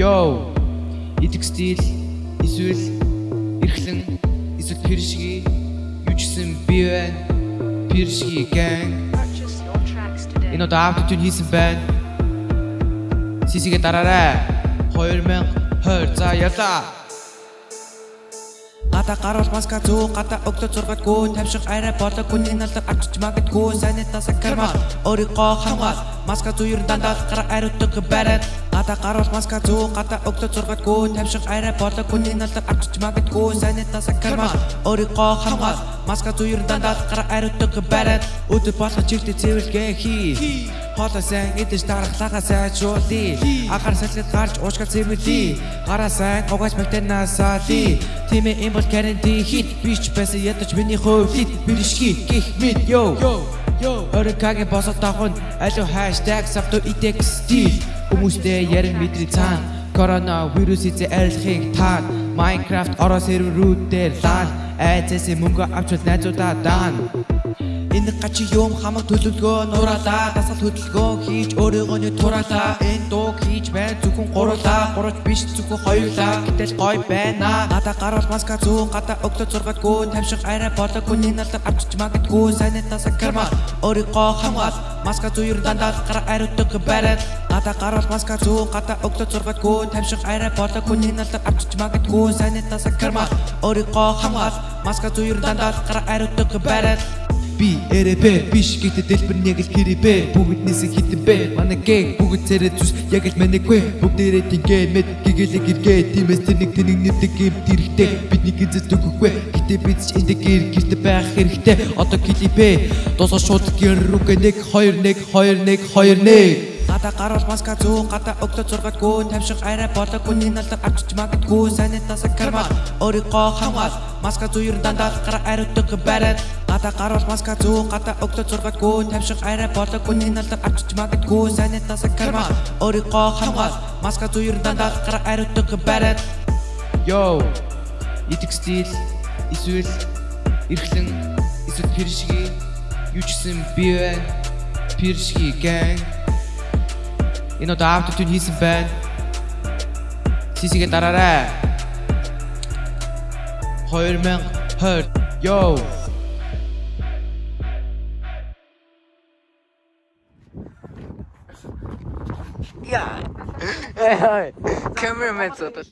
Йоо. Идэх стил эсвэл эрхлэн эсвэл пиршги юу ч гэсэн би байна. Tracks today. Энэ удаа автотюн хийсэн байна. Сисигээ дараарай. 2020 за явлаа. Гата гаруул маска зүү гата өгдө зургатгүй тавшиг арай болог хүний налдар авчиж магадгүй санитас карма өөрийгөө хамгаал маска зүү ер дандаа гар ариутдаг барайд гата гаруул маска зүү гата өгдө зургатгүй тавшиг арай болог хүний налдар авчиж магадгүй. Санитас карма өөрийгөө хамгаал. Маска зүү ер дандаа гар ариутдаг барайд. Өдөр болох чигтээ цэвэрлэгээ хий. Хоолой сайн идэж дарахлахаа сайжруулъя Агаар салхид гарч уушгал цэвэрлэе Гараа сайн угааж бактенасаа ли Тимээ им бол карантин хит Бич байсан ядаж миний хувь хит Биришги гих мэд йо Орикагийн босоод давхын алуу хаштаг савто итек стил. Хүмүүстэй ярин мэдри цаана Корона вирус эзэ арилахыг таан Minecraft ороо серверүүдээр лаан Айцэсээ мөнгө авчвал найзуудаа даан Энэ гачи юм хамаг төлөвлөгөө нураалаа дасгал хөдөлгөөн хийж өөрийгөө нь тураалаа энэ дууг хийж бай зөвхөн гурлаа гурвч биш зөвхөн хоёулаа. Гэтэл гой байна. Гада гаруул маска зүү гада өгдө зургатгүй тамшиг арай болог хүний налдар авчиж магадгүй. Санитас карма өөрийгөө хамгаал. Маска зүү ер дандаа гар ариутдаг барайд гада гаруул маска зүү гада өгдө зургатгүй тамшиг арай болог хүний налдар авчиж магадгүй. Санитас карма өөрийгөө хамгаал. Маска зүү ер дандаа гар ариутдаг барайд Би эрэбэ биш гэдэг дэлбэр нэг л хэрибэ бүгднээс хитэн бэ манай гэг бүгд царай зүс яг л манайгүй. Бүгдээрээ тингээ мэд гигэлэг иргээ тиймээс тэр нэг тэнийг нэвдэг юм дэрхтэй бидний гизэс төгөхгүй. Гэтээ бид ч энэ гэр гэрт байх хэрэгтэй. Одоо клипэ дуусах шууд гэр рүүгээ 1 2 1 2 1 2 1 Гата гаруул маска зүү гата өгдө зургатгүй тамшиг арай болог хүний налдар авчиж магадгүй. Санитас карма өөрийгөө хамгаал. Маска зүү ер дандаа гар ариутдаг барайд гата гаруул маска зүү гата өгдө зургатгүй тамшиг арай болог хүний налдар авчиж магадгүй. Санитас карма өөрийгөө хамгаал. Маска зүү ер дандаа гар ариутдаг барайд Йоо. Идэх стил эсвэл эрхлэн эсвэл пиршги юу ч гэсэн би байна. Пиршги gang. Энэ удаа автотюн хийсэн байна. Сисигээ дараарай. 2020 Йоо. Эй, камерамен зодол.